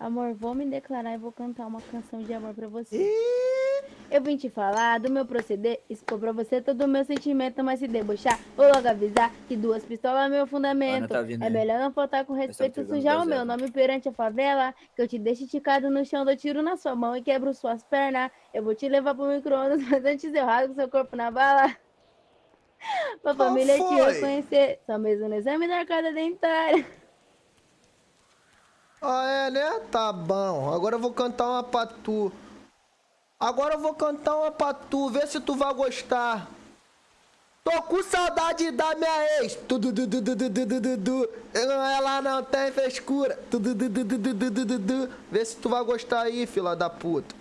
Amor, vou me declarar e vou cantar uma canção de amor pra você. Eu vim te falar do meu proceder, expor pra você todo o meu sentimento, mas se debochar, vou logo avisar que duas pistolas é meu fundamento. Tá vindo é melhor não faltar com respeito, sujar o meu nome perante a favela, que eu te deixo esticado no chão, dou tiro na sua mão e quebro suas pernas. Eu vou te levar pro micro-ondas, mas antes eu rasgo seu corpo na bala. pra família te foi? reconhecer, só mesmo no exame da arcada dentária. Ah, é, né? Tá bom. Agora eu vou cantar uma pra tu. Agora eu vou cantar uma pra tu. Vê se tu vai gostar. Tô com saudade da minha ex. Tudo, du, du, du. Ela não tem frescura. Tudo, du, du, du. Vê se tu vai gostar aí, fila da puta.